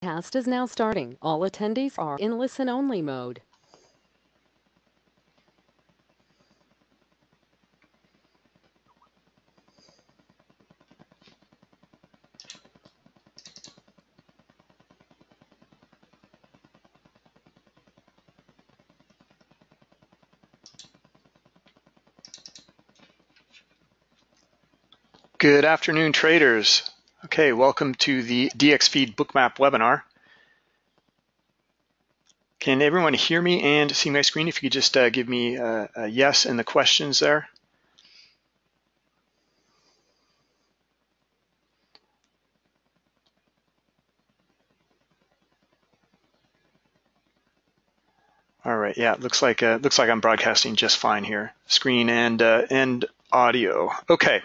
Cast is now starting. All attendees are in listen-only mode. Good afternoon, traders. Okay, welcome to the DXFeed Bookmap webinar. Can everyone hear me and see my screen? If you could just uh, give me a, a yes in the questions there. All right, yeah, it looks like uh, looks like I'm broadcasting just fine here, screen and uh, and audio. Okay, all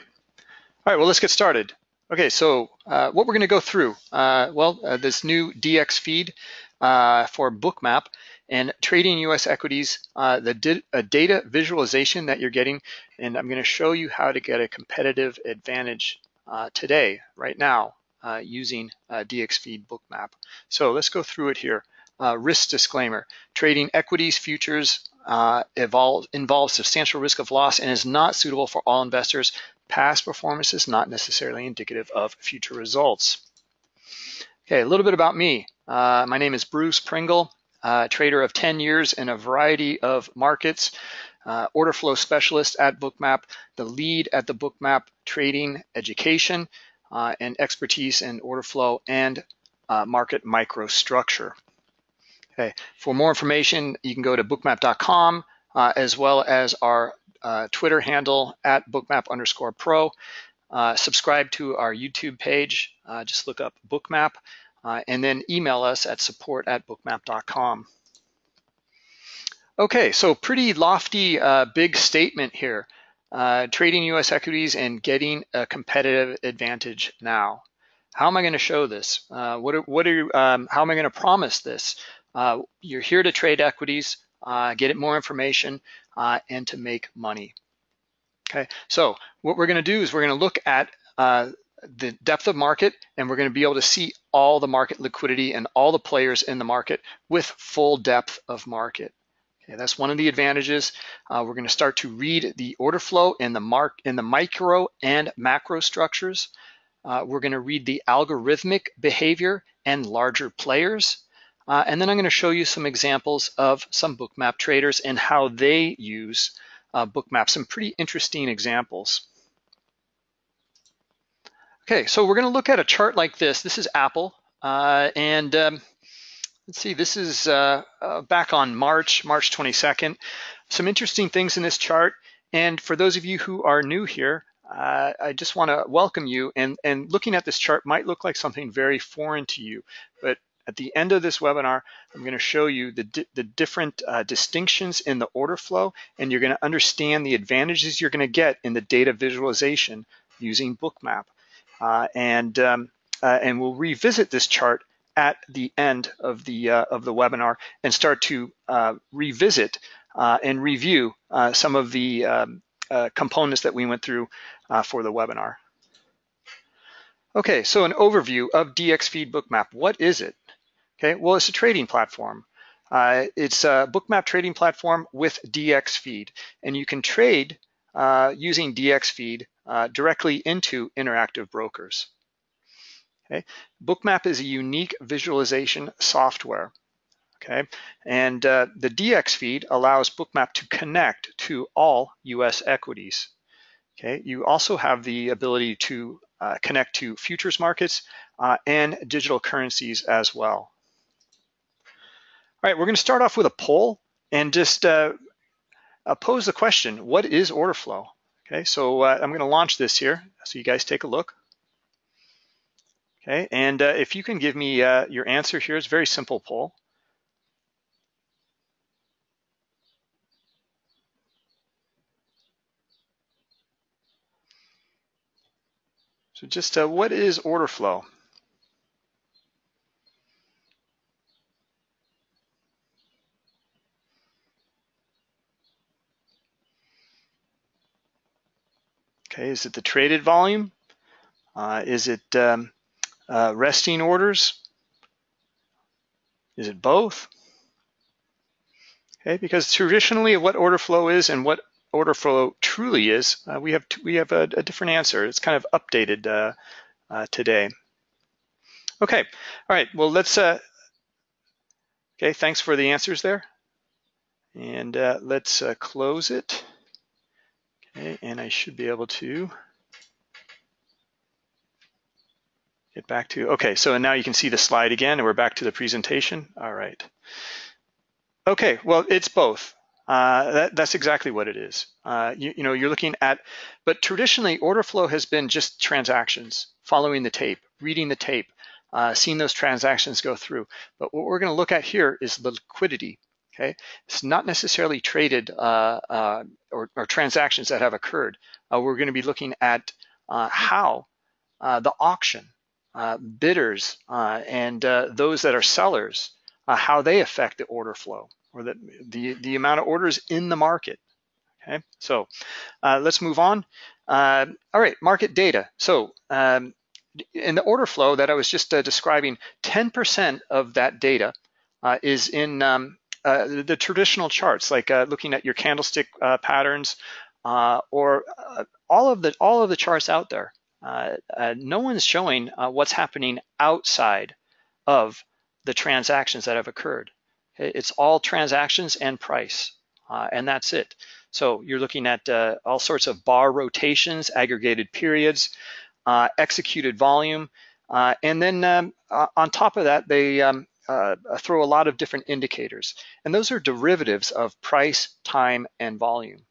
right, well, let's get started. Okay, so uh, what we're going to go through, uh, well, uh, this new DX feed uh, for Bookmap and trading U.S. equities, uh, the data visualization that you're getting, and I'm going to show you how to get a competitive advantage uh, today, right now, using DX feed Bookmap. So let's go through it here. risk disclaimer, trading equities, futures, uh, evolve, involves substantial risk of loss and is not suitable for all investors. Past performance is not necessarily indicative of future results. Okay, a little bit about me. Uh, my name is Bruce Pringle, uh, trader of 10 years in a variety of markets, uh, order flow specialist at Bookmap, the lead at the Bookmap trading education, uh, and expertise in order flow and uh, market microstructure. Okay, for more information, you can go to bookmap.com uh, as well as our uh, Twitter handle at bookmap underscore pro. Uh, subscribe to our YouTube page. Uh, just look up bookmap uh, and then email us at support at bookmap.com. Okay, so pretty lofty, uh, big statement here. trading U.S. equities and getting a competitive advantage now. How am I going to show this? what are, what are um, how am I going to promise this? Uh, you're here to trade equities, uh, get it more information, uh, and to make money. Okay, so what we're going to do is we're going to look at uh, the depth of market, and we're going to be able to see all the market liquidity and all the players in the market with full depth of market. Okay, that's one of the advantages. Uh, we're going to start to read the order flow in the mark in the micro and macro structures. Uh, we're going to read the algorithmic behavior and larger players. Uh, and then I'm going to show you some examples of some bookmap traders and how they use uh, bookmap, some pretty interesting examples. Okay, so we're going to look at a chart like this. This is Apple, uh, and um, let's see, this is uh, uh, back on March, March 22nd. Some interesting things in this chart, and for those of you who are new here, uh, I just want to welcome you. And, and looking at this chart might look like something very foreign to you, but at the end of this webinar, I'm going to show you the, di the different uh, distinctions in the order flow, and you're going to understand the advantages you're going to get in the data visualization using Bookmap. Uh, and, um, uh, and we'll revisit this chart at the end of the, uh, of the webinar and start to uh, revisit uh, and review some of the um, components that we went through for the webinar. Okay, so an overview of DXFeed Bookmap. What is it? Okay, well, it's a trading platform. Uh, it's a bookmap trading platform with DX feed, and you can trade uh, using DX feed uh, directly into interactive brokers. Okay, bookmap is a unique visualization software. Okay, and uh, the DX feed allows bookmap to connect to all U.S. equities. Okay, you also have the ability to uh, connect to futures markets uh, and digital currencies as well. All right, we're going to start off with a poll and just uh, uh, pose the question, what is order flow? Okay, so uh, I'm going to launch this here so you guys take a look. Okay, and uh, if you can give me uh, your answer here, it's a very simple poll. So just what is order flow? Okay, is it the traded volume? Uh, is it um, uh, resting orders? Is it both? Okay, because traditionally what order flow is and what order flow truly is, uh, we have we have a, a, different answer. It's kind of updated uh, uh, today. Okay, all right. Well, let's. Uh, okay, thanks for the answers there, and let's close it. And I should be able to get back to. Okay, so now you can see the slide again, and we're back to the presentation. All right. Okay, well, it's both. Uh, that, that's exactly what it is. Uh, you, you, know, you're looking at, but traditionally order flow has been just transactions, following the tape, reading the tape, uh, seeing those transactions go through. But what we're going to look at here is liquidity. Okay, it's not necessarily traded uh, uh, or, or, transactions that have occurred. Uh, we're going to be looking at how the auction, bidders, and those that are sellers, how they affect the order flow or the, the, the amount of orders in the market. Okay, so uh, let's move on. Uh, all right, market data. So um, in the order flow that I was just uh, describing, 10% of that data uh, is in um, uh, the traditional charts, like uh, looking at your candlestick patterns or all of the all of the charts out there. no one's showing what's happening outside of the transactions that have occurred. It's all transactions and price, uh, and that's it. So you're looking at uh, all sorts of bar rotations, aggregated periods, uh, executed volume, uh, and then um, on top of that, they um, uh, throw a lot of different indicators. And those are derivatives of price, time, and volume.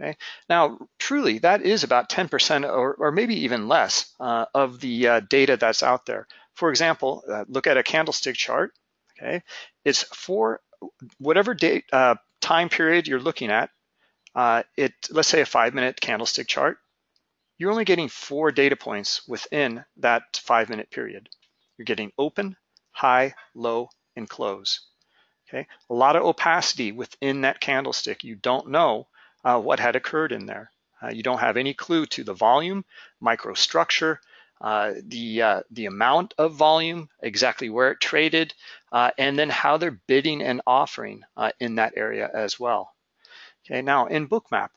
Okay. Now, truly, that is about 10% or, or maybe even less uh, of the data that's out there. For example, look at a candlestick chart okay? It's for whatever date, uh, time period you're looking at, uh, it, let's say a five minute candlestick chart, you're only getting four data points within that five minute period. You're getting open, high, low, and close. Okay, a lot of opacity within that candlestick. You don't know uh, what had occurred in there. Uh, you don't have any clue to the volume, microstructure, uh, the uh, the amount of volume, exactly where it traded, uh, and then how they're bidding and offering uh, in that area as well. Okay, now in Bookmap,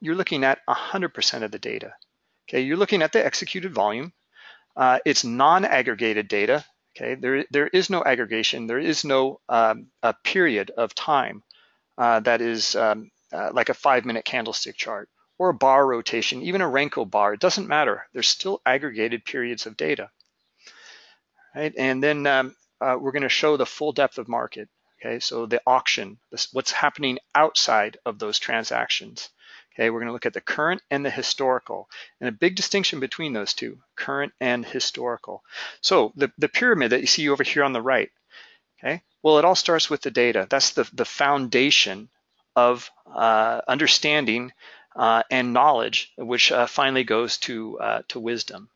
you're looking at 100% of the data. Okay, you're looking at the executed volume. It's non-aggregated data. Okay, there there is no aggregation. There is no um, a period of time that is um, like a five-minute candlestick chart or a bar rotation, even a Renko bar, it doesn't matter. There's still aggregated periods of data. Right? And then um, uh, we're going to show the full depth of market. Okay, so the auction, this, what's happening outside of those transactions. Okay, we're going to look at the current and the historical, and a big distinction between those two, current and historical. So the, the pyramid that you see over here on the right, okay, well, it all starts with the data. That's the, the foundation of uh, understanding uh, and knowledge, which uh, finally goes to, uh, to wisdom.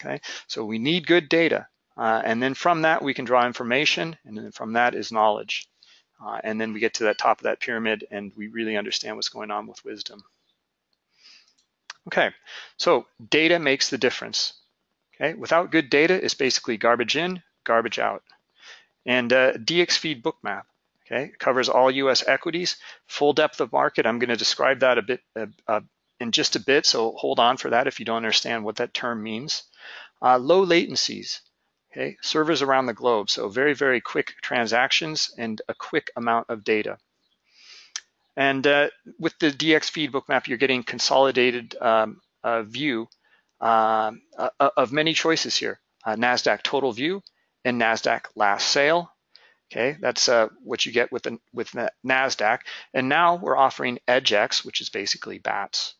Okay, so we need good data. Uh, and then from that, we can draw information, and then from that is knowledge. Uh, and then we get to that top of that pyramid, and we really understand what's going on with wisdom. Okay, so data makes the difference. Okay, without good data, it's basically garbage in, garbage out. And uh, DXFeed Bookmap Okay, covers all U.S. equities, full depth of market. I'm going to describe that a bit uh, uh, in just a bit, so hold on for that if you don't understand what that term means. Uh, low latencies, okay, servers around the globe, so very, very quick transactions and a quick amount of data. And uh, with the DX feed bookmap, you're getting consolidated um, uh, view um, uh, of many choices here. NASDAQ total view and NASDAQ last sale Okay, that's uh, what you get with the, with the NASDAQ. And now we're offering EDGX, which is basically BATS.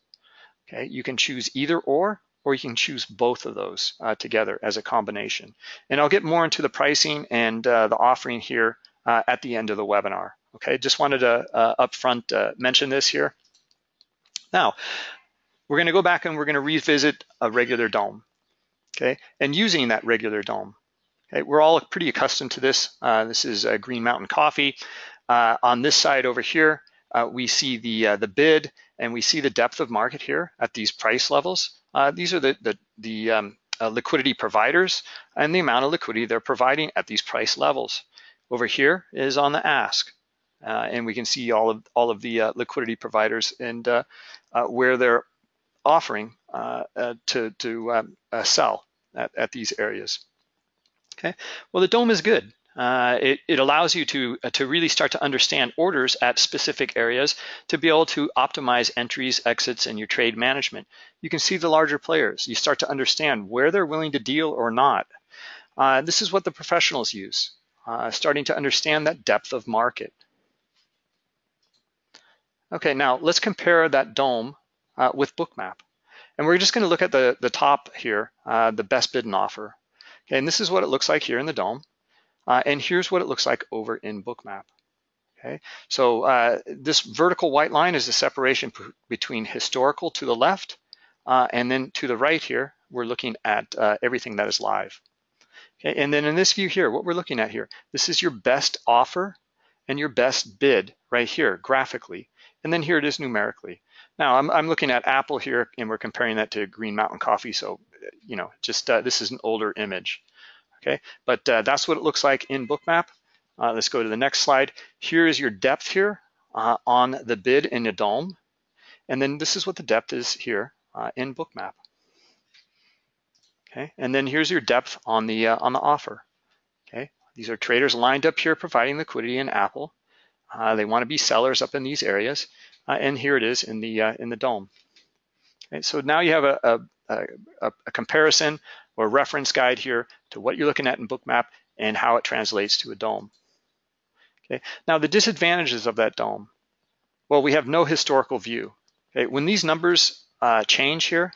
Okay, you can choose either or, or you can choose both of those uh, together as a combination. And I'll get more into the pricing and uh, the offering here uh, at the end of the webinar. Okay, just wanted to uh, upfront uh, mention this here. Now, we're gonna go back and we're gonna revisit a regular DOM. Okay, and using that regular DOM. Okay, we're all pretty accustomed to this. Uh, this is Green Mountain Coffee. On this side over here, we see the the bid and we see the depth of market here at these price levels. Uh, these are the the, the um, uh, liquidity providers and the amount of liquidity they're providing at these price levels. Over here is on the ask. Uh, and we can see all of all of the uh, liquidity providers and uh, uh where they're offering to to um, sell at, at these areas. Okay, well the DOM is good. It, it, allows you to to really start to understand orders at specific areas to be able to optimize entries, exits, and your trade management. You can see the larger players. You start to understand where they're willing to deal or not. this is what the professionals use, starting to understand that depth of market. Okay, now let's compare that DOM uh, with Bookmap. And we're just gonna look at the, the top here, uh, the best bid and offer. Okay, and this is what it looks like here in the DOM. Uh, and here's what it looks like over in Bookmap. Okay, so uh, this vertical white line is the separation between historical to the left, uh, and then to the right here, we're looking at uh, everything that is live. Okay, and then in this view here, what we're looking at here, this is your best offer and your best bid right here graphically. And then here it is numerically. Now I'm, I'm looking at Apple here and we're comparing that to Green Mountain Coffee. So, you know, just uh, this is an older image. Okay, but uh, that's what it looks like in Bookmap. Uh, let's go to the next slide. Here is your depth here uh, on the bid in the DOM. And then this is what the depth is here uh, in Bookmap. Okay, and then here's your depth on the uh, on the offer. Okay, these are traders lined up here providing liquidity in Apple. Uh, they want to be sellers up in these areas, and here it is in the in the DOM. Okay, so now you have a, a, a, a, comparison or reference guide here to what you're looking at in Bookmap and how it translates to a DOM. Okay, now the disadvantages of that DOM. Well, we have no historical view. Okay, when these numbers uh, change here,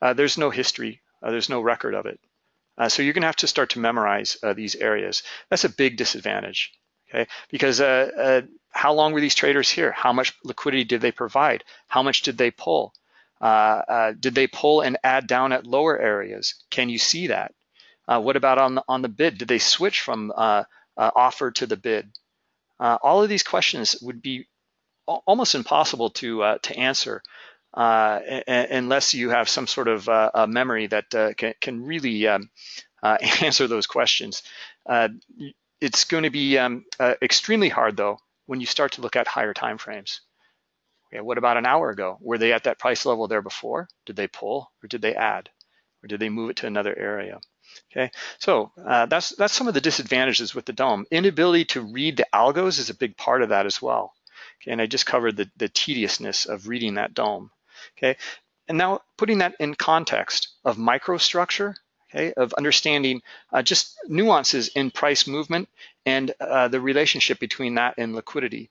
uh, there's no history, uh, there's no record of it. so you're gonna have to start to memorize these areas. That's a big disadvantage okay? Because uh, uh, how long were these traders here? How much liquidity did they provide? How much did they pull? Uh, uh did they pull and add down at lower areas? Can you see that? Uh, what about on the, on the bid? Did they switch from uh, offer to the bid? all of these questions would be almost impossible to to answer unless you have some sort of a memory that can, can, really um, answer those questions it's going to be um, extremely hard though when you start to look at higher time frames. Okay, what about an hour ago? Were they at that price level there before? Did they pull or did they add? Or did they move it to another area? Okay, so uh, that's that's some of the disadvantages with the DOM. Inability to read the algos is a big part of that as well. Okay, and I just covered the, the tediousness of reading that DOM. Okay, and now putting that in context of microstructure okay, of understanding uh, just nuances in price movement and uh, the relationship between that and liquidity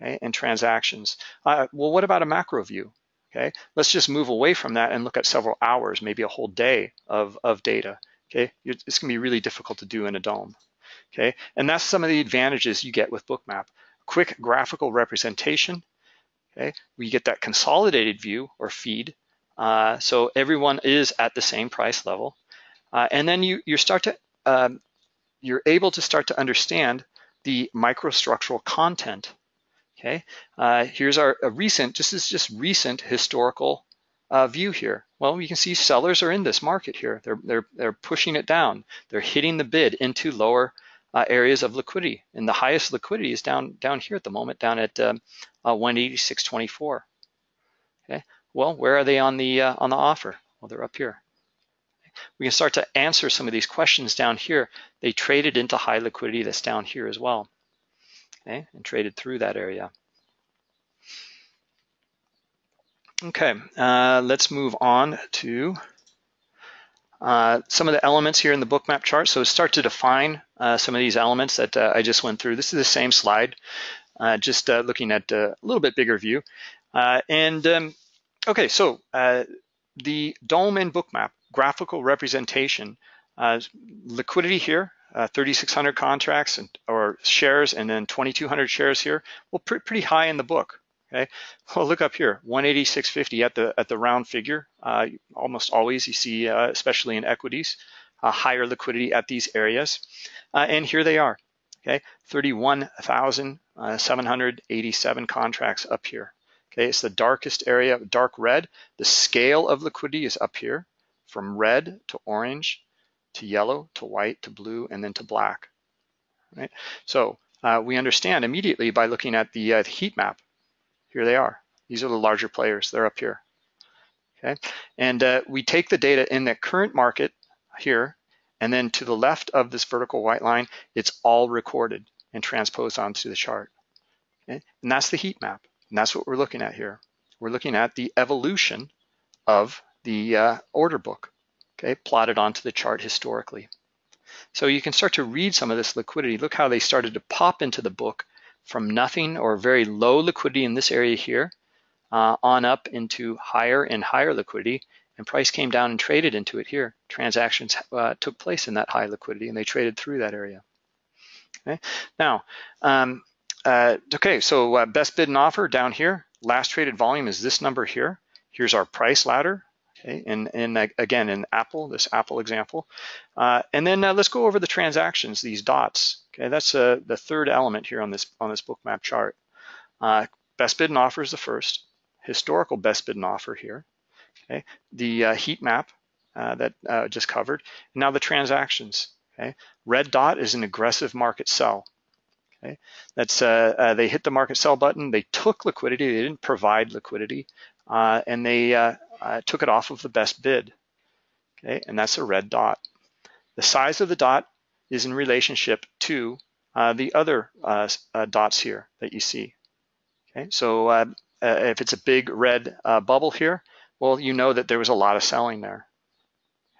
okay, and transactions. Uh, well, what about a macro view? Okay, let's just move away from that and look at several hours, maybe a whole day of, of data. Okay, it's gonna be really difficult to do in a DOM. Okay, and that's some of the advantages you get with Bookmap. Quick graphical representation. Okay, we get that consolidated view or feed. Uh, so everyone is at the same price level. Uh, and then you, you start to, um, you're able to start to understand the microstructural content. Okay, uh, here's our recent, this is just recent historical uh, view here. Well, you can see sellers are in this market here. They're, they're, they're pushing it down. They're hitting the bid into lower uh, areas of liquidity. And the highest liquidity is down, down here at the moment, down at um, uh, 186.24. Okay, well, where are they on the, uh, on the offer? Well, they're up here we can start to answer some of these questions down here. They traded into high liquidity that's down here as well, okay, and traded through that area. Okay, uh, let's move on to uh, some of the elements here in the bookmap chart. So start to define uh, some of these elements that uh, I just went through. This is the same slide, uh, just uh, looking at a little bit bigger view. and um, okay, so the DOM and bookmap graphical representation. Liquidity here, uh, 3,600 contracts and, or shares, and then 2,200 shares here. Well, pr pretty high in the book. Okay, well look up here, 186.50 at the at the round figure. Uh, almost always you see, uh, especially in equities, higher liquidity at these areas, uh, and here they are. Okay, 31,787 contracts up here. Okay, it's the darkest area, dark red. The scale of liquidity is up here. from red to orange to yellow to white to blue and then to black. Right? So uh, we understand immediately by looking at the uh, heat map. Here they are. These are the larger players. They're up here. Okay, and uh, we take the data in the current market here, and then to the left of this vertical white line, it's all recorded and transposed onto the chart. Okay? And that's the heat map, and that's what we're looking at here. We're looking at the evolution of the uh, order book, okay, plotted onto the chart historically. So you can start to read some of this liquidity. Look how they started to pop into the book from nothing or very low liquidity in this area here uh, on up into higher and higher liquidity and price came down and traded into it here. Transactions uh, took place in that high liquidity and they traded through that area. Okay, now, um, uh, okay, so uh, best bid and offer down here. Last traded volume is this number here. Here's our price ladder. Okay, and, and again, in Apple, this Apple example. Uh, and then uh, let's go over the transactions, these dots. Okay, that's uh, the third element here on this on this bookmap chart. Uh, best bid and offer is the first. Historical best bid and offer here. Okay, the uh, heat map uh, that just covered. Now the transactions. Okay, red dot is an aggressive market sell. Okay, that's uh, uh, they hit the market sell button. They took liquidity. They didn't provide liquidity, uh, and they uh, uh, took it off of the best bid. Okay, and that's a red dot. The size of the dot is in relationship to uh, the other dots here that you see. Okay, so if it's a big red bubble here, well, you know that there was a lot of selling there.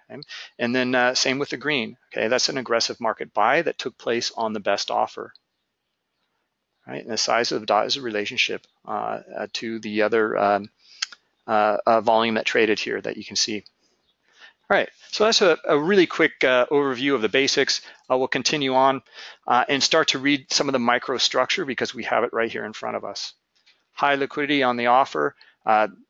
Okay? And then same with the green. Okay, that's an aggressive market buy that took place on the best offer right? And the size of the dot is a relationship uh, uh, to the other um, uh, uh, volume that traded here that you can see. All right, so that's a, a really quick uh, overview of the basics. Uh, we'll continue on and start to read some of the microstructure because we have it right here in front of us. High liquidity on the offer.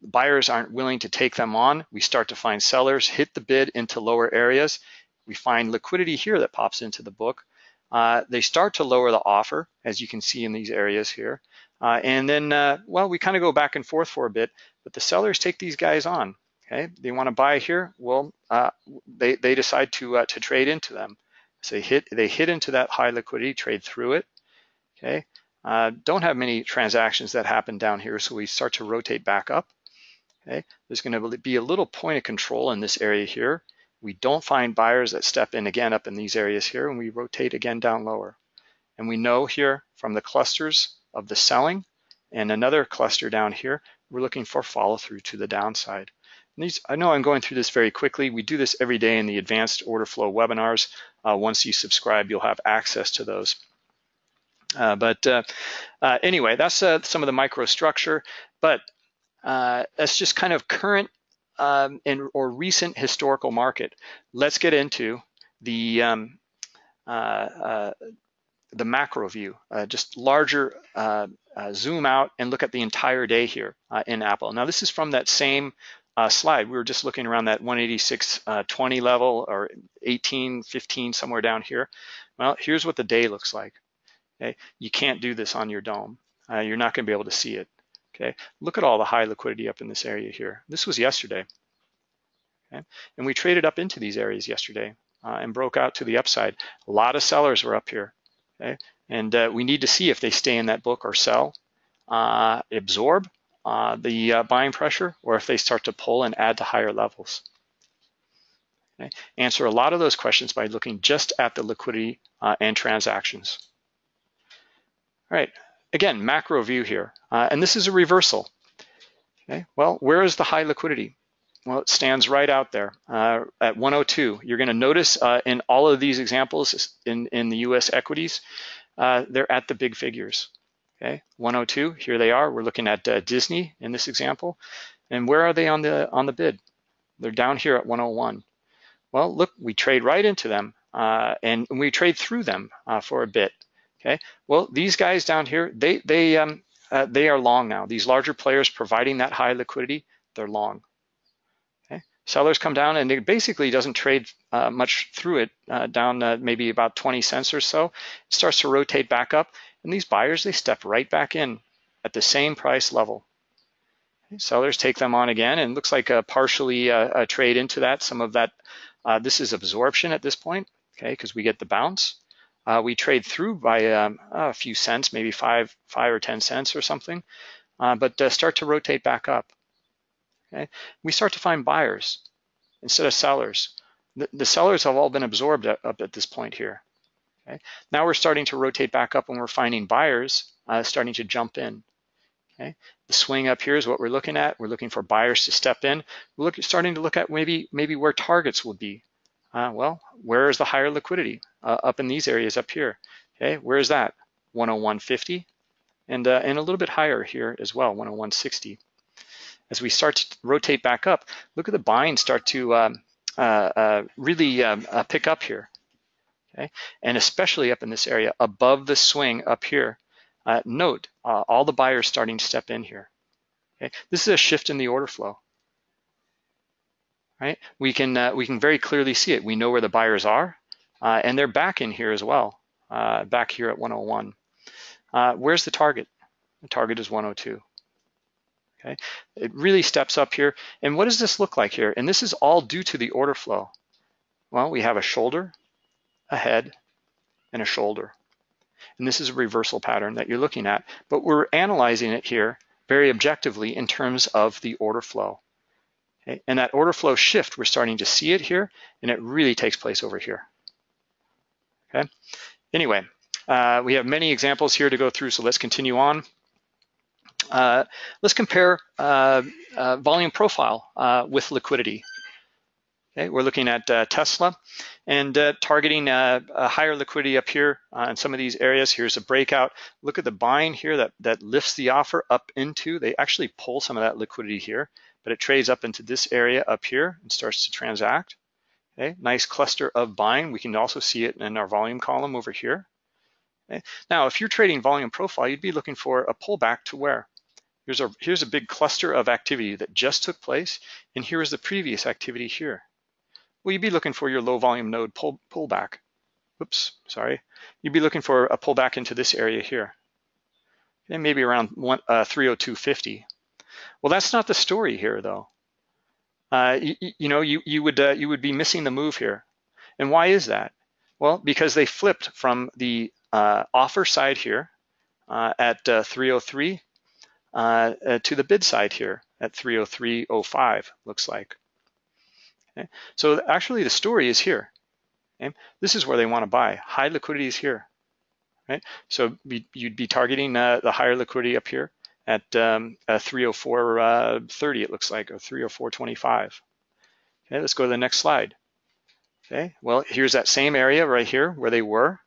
buyers aren't willing to take them on. We start to find sellers hit the bid into lower areas. We find liquidity here that pops into the book. Uh, they start to lower the offer, as you can see in these areas here. Uh, and then, uh, well, we kind of go back and forth for a bit, but the sellers take these guys on. Okay, they want to buy here. Well, uh, they they decide to uh, to trade into them. So they hit they hit into that high liquidity, trade through it. Okay, uh, don't have many transactions that happen down here, so we start to rotate back up. Okay, there's going to be a little point of control in this area here. We don't find buyers that step in again up in these areas here, and we rotate again down lower. And we know here from the clusters of the selling and another cluster down here, we're looking for follow through to the downside. And these, I know I'm going through this very quickly. We do this every day in the advanced order flow webinars. Uh, once you subscribe, you'll have access to those. Uh, but uh, uh anyway, that's uh, some of the microstructure. But uh, that's just kind of current um, in, or recent historical market. Let's get into the um, uh, uh, the macro view, uh, just larger uh, uh, zoom out and look at the entire day here uh, in Apple. Now this is from that same slide. We were just looking around that 186.20 level or 18.15 somewhere down here. Well, here's what the day looks like. Okay, you can't do this on your DOM. you're not going to be able to see it. Okay, look at all the high liquidity up in this area here. This was yesterday. Okay, and we traded up into these areas yesterday uh, and broke out to the upside. A lot of sellers were up here. Okay, and uh, we need to see if they stay in that book or sell, uh, absorb uh, the uh, buying pressure, or if they start to pull and add to higher levels. Okay, answer a lot of those questions by looking just at the liquidity uh, and transactions. All right, Again, macro view here, uh, and this is a reversal. Okay, well, where is the high liquidity? Well, it stands right out there uh, at 102. You're going to notice uh, in all of these examples in, in the US equities, uh, they're at the big figures. Okay, 102, here they are. We're looking at uh, Disney in this example. And where are they on the on the bid? They're down here at 101. Well, look, we trade right into them uh, and we trade through them uh, for a bit. Okay, well, these guys down here, they they um, uh, they are long now. These larger players providing that high liquidity, they're long. Okay, sellers come down and it basically doesn't trade uh, much through it, uh, down uh, maybe about 20 cents or so. It starts to rotate back up, and these buyers they step right back in at the same price level. Sellers take them on again, and looks like a partially uh, a trade into that. Some of that, uh, this is absorption at this point, okay, because we get the bounce. Uh, we trade through by um, a few cents, maybe five, five or 10 cents or something, uh, but uh, start to rotate back up. Okay, we start to find buyers instead of sellers. The, the sellers have all been absorbed up at this point here. Okay, now we're starting to rotate back up, and we're finding buyers uh, starting to jump in. Okay, the swing up here is what we're looking at. We're looking for buyers to step in. We're looking, starting to look at maybe maybe where targets will be. Uh, well, where is the higher liquidity? Uh, up in these areas up here. Okay, where is that? 101.50 and, uh, and a little bit higher here as well, 101.60. As we start to rotate back up, look at the buying start to um, uh, uh, really um, uh, pick up here. Okay, and especially up in this area above the swing up here. note all the buyers starting to step in here. Okay, this is a shift in the order flow right? We can, uh, we can very clearly see it. We know where the buyers are, uh, and they're back in here as well, uh, back here at 101. Uh, where's the target? The target is 102. Okay, it really steps up here. And what does this look like here? And this is all due to the order flow. Well, we have a shoulder, a head, and a shoulder. And this is a reversal pattern that you're looking at, but we're analyzing it here very objectively in terms of the order flow. Okay? And that order flow shift, we're starting to see it here, and it really takes place over here. Okay. Anyway, uh, we have many examples here to go through, so let's continue on. Uh, let's compare uh, uh volume profile uh, with liquidity. Okay, we're looking at uh, Tesla and targeting a higher liquidity up here in some of these areas. Here's a breakout. Look at the buying here that, that lifts the offer up into. They actually pull some of that liquidity here but it trades up into this area up here and starts to transact. Okay, nice cluster of buying. We can also see it in our volume column over here. Okay. Now, if you're trading volume profile, you'd be looking for a pullback to where? Here's a, here's a big cluster of activity that just took place, and here is the previous activity here. Well, you'd be looking for your low volume node pull, pullback. Oops, sorry. You'd be looking for a pullback into this area here. Okay, maybe around one, uh, 302.50. Well, that's not the story here, though. Uh, you, you, know, you, you, would, uh, you would be missing the move here. And why is that? Well, because they flipped from the uh, offer side here uh, at uh, 303 uh, to the bid side here at 303.05, looks like. Okay. So actually the story is here. Okay. This is where they want to buy. High liquidity is here. Right? So you'd be targeting the higher liquidity up here at um, 304.30, uh, it looks like, or 304.25. Okay, let's go to the next slide. Okay, well, here's that same area right here where they were.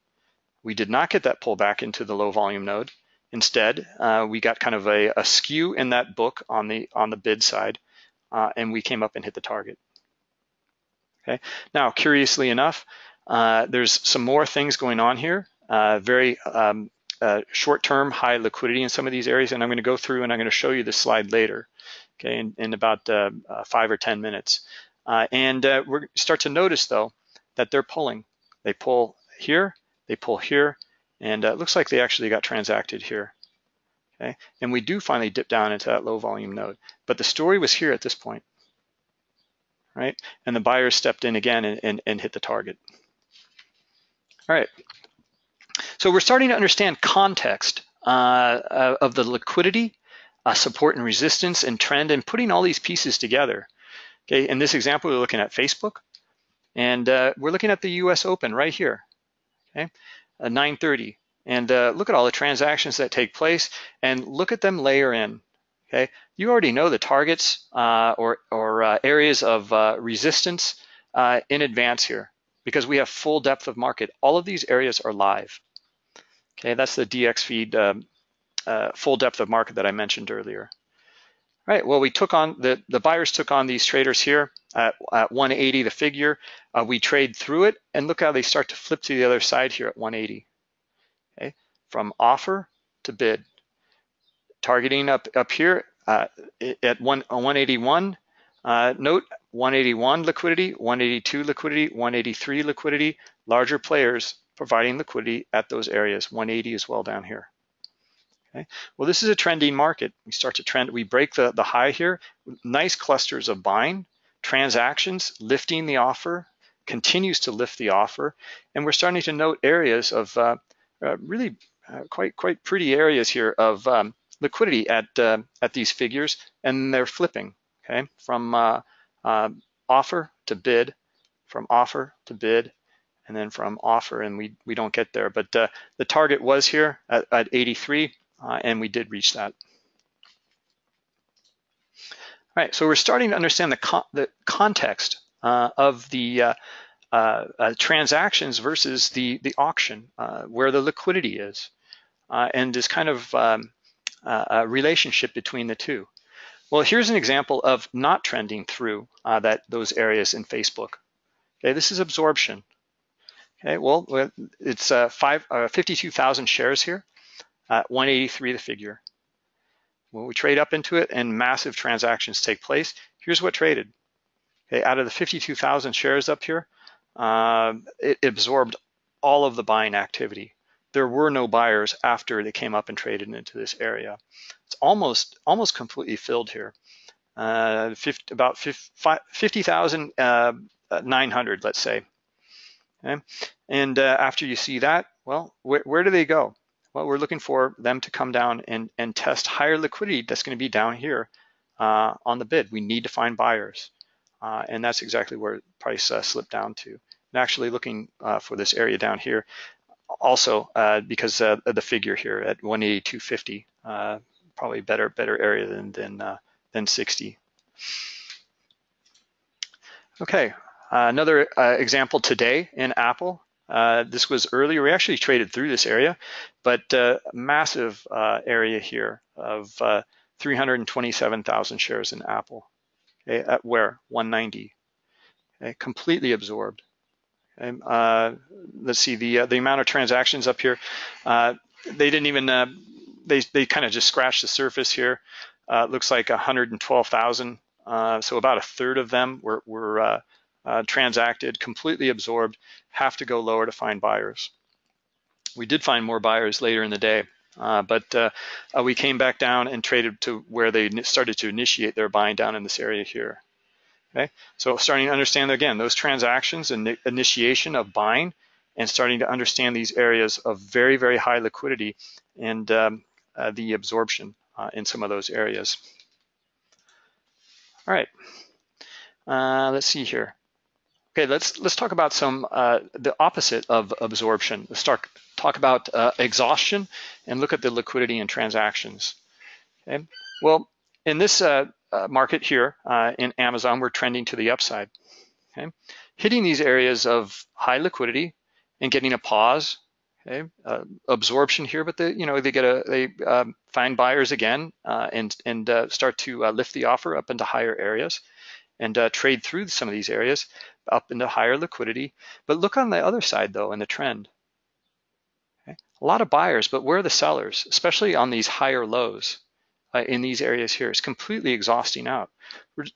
We did not get that pullback into the low volume node. Instead, uh, we got kind of a, a, skew in that book on the on the bid side, uh, and we came up and hit the target. Okay. Now, curiously enough, uh, there's some more things going on here. Uh, very um, uh, short-term high liquidity in some of these areas, and I'm going to go through and I'm going to show you this slide later, okay, in, in about uh, uh, five or 10 minutes. Uh, and uh, we start to notice, though, that they're pulling. They pull here, they pull here, and it looks like they actually got transacted here. Okay, and we do finally dip down into that low volume node. But the story was here at this point, right? And the buyers stepped in again and, and, and hit the target. All right, so we're starting to understand context uh, uh, of the liquidity, uh, support and resistance and trend and putting all these pieces together. Okay, in this example, we're looking at Facebook and uh, we're looking at the US Open right here, okay, 930. And uh, look at all the transactions that take place and look at them layer in, okay? You already know the targets uh, or, or areas of resistance in advance here because we have full depth of market. All of these areas are live. Okay, that's the DX feed um, uh, full depth of market that I mentioned earlier. All right, well, we took on, the, the buyers took on these traders here at, at 180, the figure. Uh, we trade through it, and look how they start to flip to the other side here at 180. Okay, from offer to bid. Targeting up, up here uh, at one, 181. Uh, note 181 liquidity, 182 liquidity, 183 liquidity. Larger players providing liquidity at those areas, 180 as well down here. Okay. Well, this is a trending market. We start to trend, we break the, the high here, nice clusters of buying, transactions, lifting the offer, continues to lift the offer, and we're starting to note areas of uh, uh, really uh, quite quite pretty areas here of um, liquidity at uh, at these figures, and they're flipping. Okay, from uh, uh, offer to bid, from offer to bid, and then from offer, and we we don't get there. But the target was here at, at 83, and we did reach that. All right, so we're starting to understand the, con the context uh, of the uh, uh, uh, transactions versus the, the auction, uh, where the liquidity is, uh, and this kind of um, relationship between the two. Well, here's an example of not trending through that those areas in Facebook. Okay, this is absorption. Okay, well, it's five, 52,000 shares here, 183 the figure. When we trade up into it and massive transactions take place, here's what traded. Okay, out of the 52,000 shares up here, uh, it absorbed all of the buying activity. There were no buyers after they came up and traded into this area. It's almost almost completely filled here. Uh, 50, about 50,900, uh, let's say. Okay? And uh, after you see that, well, where, where do they go? Well, we're looking for them to come down and, and test higher liquidity that's going to be down here uh, on the bid. We need to find buyers. Uh, and that's exactly where price uh, slipped down to. And actually looking uh, for this area down here, also uh, because the figure here at 182.50, uh, probably better better area than than than 60. Okay, another example today in Apple. Uh, this was earlier, we actually traded through this area, but uh, massive uh, area here of uh, 327,000 shares in Apple. Okay, at where? 190. Okay, completely absorbed. Uh, let's see the the amount of transactions up here. they didn't even they they kind of just scratched the surface here. looks like 112,000. so about a third of them were were uh, transacted, completely absorbed, have to go lower to find buyers. We did find more buyers later in the day, uh, but uh, uh we came back down and traded to where they started to initiate their buying down in this area here. Okay, so starting to understand again those transactions and initiation of buying, and starting to understand these areas of very very high liquidity and um, uh, the absorption uh, in some of those areas. All right, let's see here. Okay, let's let's talk about some uh, the opposite of absorption. Let's start talk about uh, exhaustion and look at the liquidity and transactions. Okay, well, in this uh, uh market here uh, in Amazon, we're trending to the upside. Okay, hitting these areas of high liquidity and getting a pause. Okay, uh, absorption here, but the you know they get a they um, find buyers again and and start to lift the offer up into higher areas and trade through some of these areas up into higher liquidity. But look on the other side though in the trend. Okay? A lot of buyers, but where are the sellers, especially on these higher lows uh, in these areas here? It's completely exhausting out.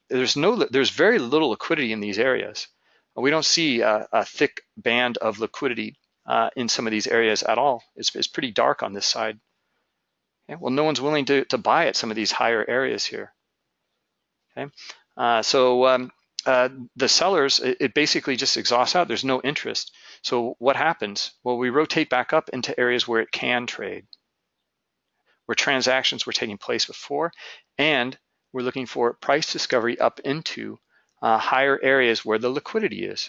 There's no, there's very little liquidity in these areas. We don't see a, a thick band of liquidity uh, in some of these areas at all. It's, it's pretty dark on this side. Okay? Well, no one's willing to, to buy at some of these higher areas here. Okay, uh, so um, uh, the sellers, it, it, basically just exhausts out. There's no interest. So what happens? Well, we rotate back up into areas where it can trade, where transactions were taking place before, and we're looking for price discovery up into uh, higher areas where the liquidity is.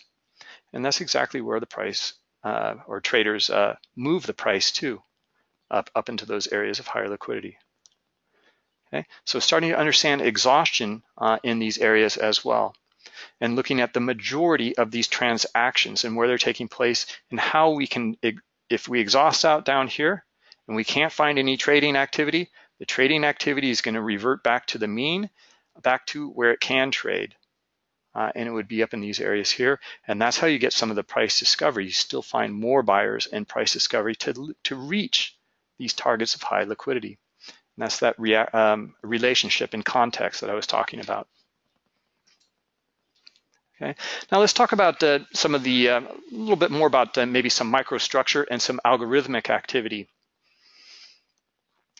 And that's exactly where the price uh, or traders uh, move the price to, up, up into those areas of higher liquidity. Okay, so starting to understand exhaustion uh, in these areas as well and looking at the majority of these transactions and where they're taking place and how we can, if we exhaust out down here and we can't find any trading activity, the trading activity is going to revert back to the mean, back to where it can trade. Uh, and it would be up in these areas here. And that's how you get some of the price discovery. You still find more buyers and price discovery to, to reach these targets of high liquidity. And that's that rea um, relationship in context that I was talking about. Okay. Now let's talk about uh, some of the, uh, a little bit more about uh, maybe some microstructure and some algorithmic activity.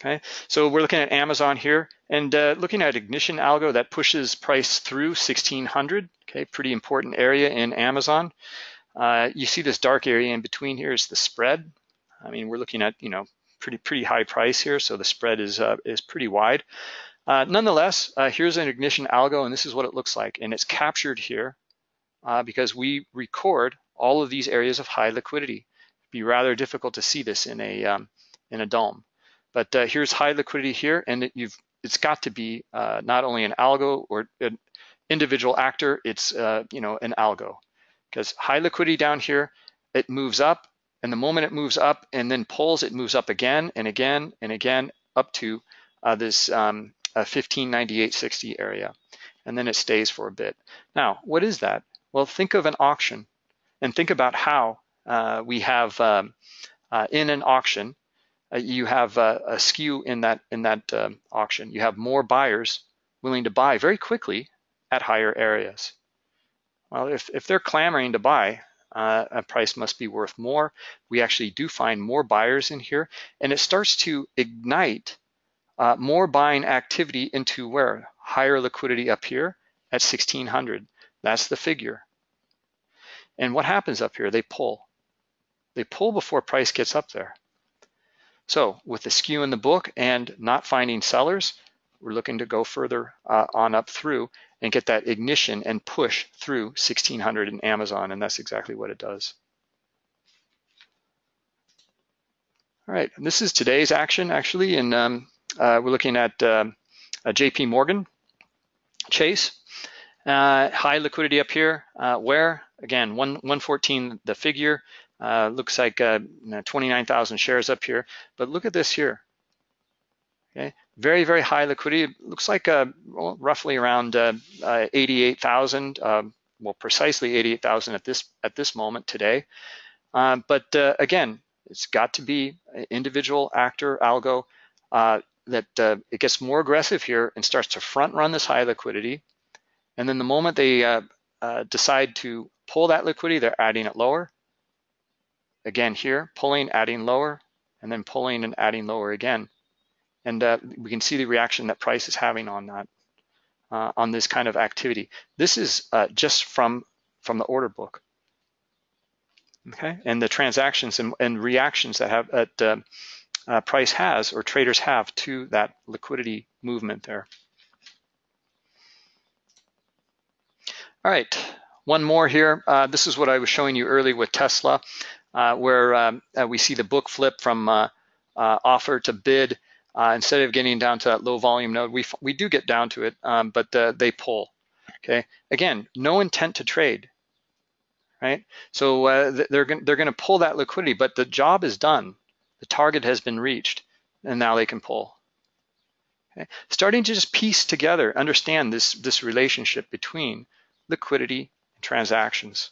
Okay, so we're looking at Amazon here and uh, looking at ignition algo that pushes price through 1600. Okay, pretty important area in Amazon. Uh, you see this dark area in between here is the spread. I mean, we're looking at you know pretty pretty high price here, so the spread is uh, is pretty wide. Uh, nonetheless, uh, here's an ignition algo, and this is what it looks like, and it's captured here uh, because we record all of these areas of high liquidity. It'd be rather difficult to see this in a um, in a DOM. But uh, here's high liquidity here, and it, you've it's got to be uh, not only an algo or an individual actor, it's you know an algo because high liquidity down here, it moves up, and the moment it moves up and then pulls, it moves up again and again and again up to uh, this um, 1598.60 area, and then it stays for a bit. Now, what is that? Well, think of an auction, and think about how uh, we have um, uh, in an auction uh, you have uh, a skew in that in that um, auction. You have more buyers willing to buy very quickly at higher areas. Well, if, if they're clamoring to buy, uh, a price must be worth more. We actually do find more buyers in here, and it starts to ignite uh, more buying activity into where? Higher liquidity up here at 1600. That's the figure. And what happens up here? They pull. They pull before price gets up there. So with the skew in the book and not finding sellers, we're looking to go further uh, on up through and get that ignition and push through 1600 in Amazon, and that's exactly what it does. All right, and this is today's action actually, and um, uh, we're looking at um, JP Morgan Chase. Uh, high liquidity up here, uh, where again, one, 114 the figure, uh, looks like uh, 29,000 shares up here, but look at this here. Okay, very, very high liquidity. It looks like uh, well, roughly around uh, uh, 88,000, um, well, precisely 88,000 at this at this moment today. Um, but uh, again, it's got to be an individual actor algo that it gets more aggressive here and starts to front run this high liquidity. And then the moment they decide to pull that liquidity, they're adding it lower again here, pulling, adding lower, and then pulling and adding lower again. And uh, we can see the reaction that price is having on that, uh, on this kind of activity. This is uh, just from, from the order book. Okay, and the transactions and, and reactions that have that uh, uh, price has or traders have to that liquidity movement there. All right, one more here. Uh, this is what I was showing you earlier with Tesla where um, we see the book flip from uh offer to bid. Uh, instead of getting down to that low volume node, we, we do get down to it, um, but uh, they pull. Okay, again, no intent to trade, right? So they're gonna, they're going to pull that liquidity, but the job is done. The target has been reached, and now they can pull. Okay? Starting to just piece together, understand this, this relationship between liquidity and transactions.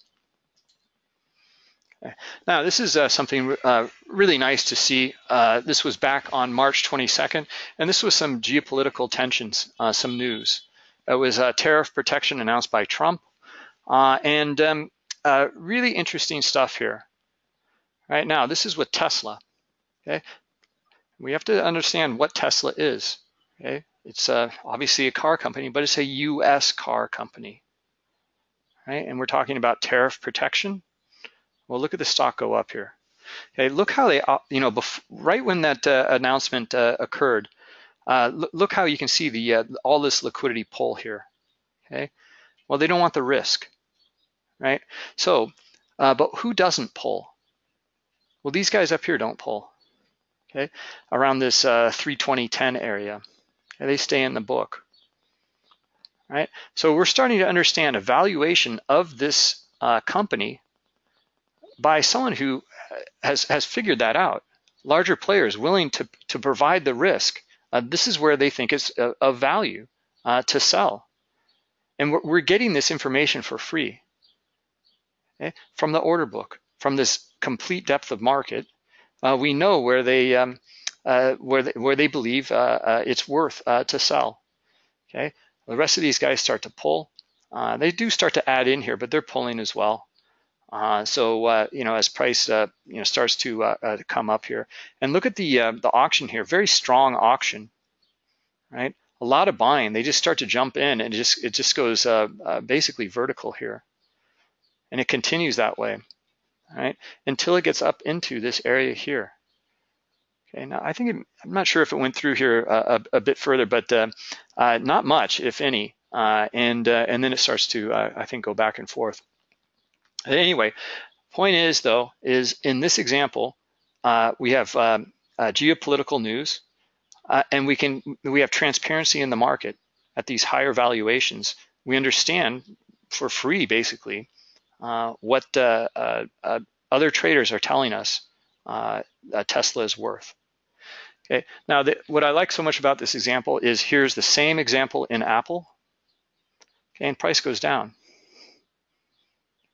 Now, this is uh, something uh, really nice to see. Uh, this was back on March 22nd, and this was some geopolitical tensions, uh, some news. It was tariff protection announced by Trump, uh, and um, uh, really interesting stuff here. Right now, this is with Tesla. Okay, we have to understand what Tesla is. Okay, it's obviously a car company, but it's a U.S. car company. Right, and we're talking about tariff protection well, look at the stock go up here. Okay, look how they, uh, you know, right when that uh, announcement uh, occurred, uh, look how you can see the uh, all this liquidity pull here. Okay, well, they don't want the risk, right? So, uh, but who doesn't pull? Well, these guys up here don't pull. Okay, around this 320.10 area, okay, they stay in the book. Right, so we're starting to understand a valuation of this company by someone who has, has figured that out. Larger players willing to, to provide the risk. Uh, this is where they think it's of value uh, to sell. And we're, we're, getting this information for free okay? from the order book, from this complete depth of market. Uh, we know where they um, uh, where they, where they believe uh, uh, it's worth to sell. Okay, the rest of these guys start to pull. they do start to add in here, but they're pulling as well. Uh, so uh, you know, as price uh, you know starts to uh, uh, come up here, and look at the uh, the auction here, very strong auction, right? A lot of buying. They just start to jump in, and it just it just goes basically vertical here, and it continues that way, right? Until it gets up into this area here. Okay, now I think it, I'm not sure if it went through here a, a bit further, but not much, if any, and and then it starts to I think go back and forth. Anyway, point is though, is in this example, uh, we have um, uh, geopolitical news, uh, and we can we have transparency in the market at these higher valuations. We understand for free, basically, uh, what uh, uh, other traders are telling us Tesla is worth. Okay. Now, the, what I like so much about this example is here's the same example in Apple, okay, and price goes down.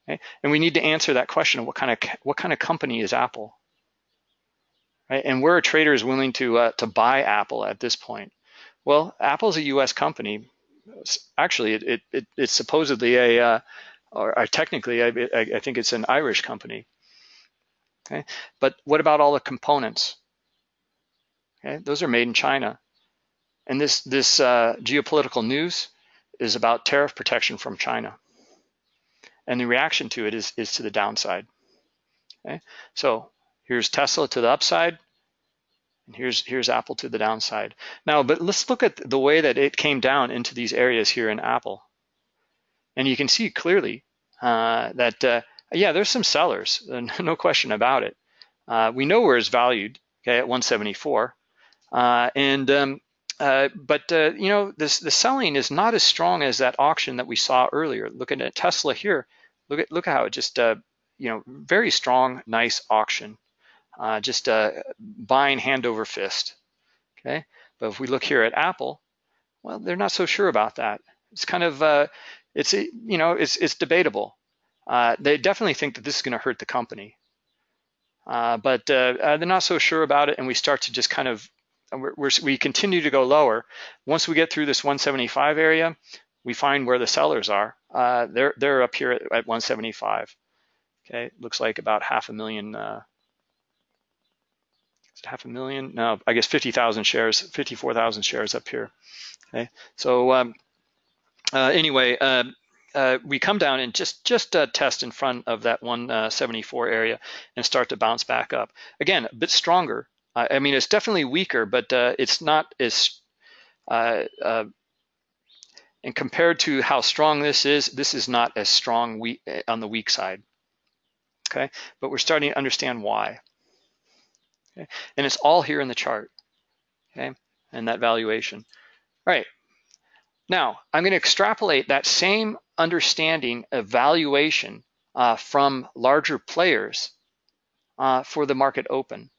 And we need to answer that question of what kind of what kind of company is Apple? Right? And where are traders willing to uh, to buy Apple at this point? Well, Apple's a U.S. company. Actually, it, it, it it's supposedly a uh, or, or, technically, I, I, think it's an Irish company. Okay, but what about all the components? Okay, those are made in China. And this this uh, geopolitical news is about tariff protection from China and the reaction to it is, is to the downside. Okay, so here's Tesla to the upside, and here's here's Apple to the downside. Now, but let's look at the way that it came down into these areas here in Apple, and you can see clearly uh, that uh, yeah, there's some sellers, no question about it. Uh, we know where it's valued, okay, at 174, uh, and um, uh, but uh, you know, this the selling is not as strong as that auction that we saw earlier. Looking at Tesla here, look at look at how it just uh, you know very strong, nice auction, uh, just uh, buying hand over fist. Okay, but if we look here at Apple, well, they're not so sure about that. It's kind of it's you know it's it's debatable. they definitely think that this is going to hurt the company. But they're not so sure about it, and we start to just kind of we're, we're, we continue to go lower. Once we get through this 175 area, we find where the sellers are. Uh, they're they're up here at, at 175. Okay, looks like about half a million. Uh, half a million? No, I guess 50,000 shares, 54,000 shares up here. Okay, so um, uh, anyway, uh, uh, we come down and just just uh, test in front of that 174 area and start to bounce back up. Again, a bit stronger I mean, it's definitely weaker, but uh, it's not as, uh, uh, and compared to how strong this is, this is not as strong weak, on the weak side. Okay, but we're starting to understand why. Okay? And it's all here in the chart. Okay, and that valuation. All right. Now I'm going to extrapolate that same understanding of valuation uh, from larger players uh, for the market open.